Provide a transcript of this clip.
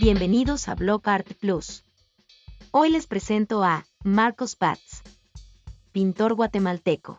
Bienvenidos a Block Art Plus. Hoy les presento a Marcos Paz, pintor guatemalteco.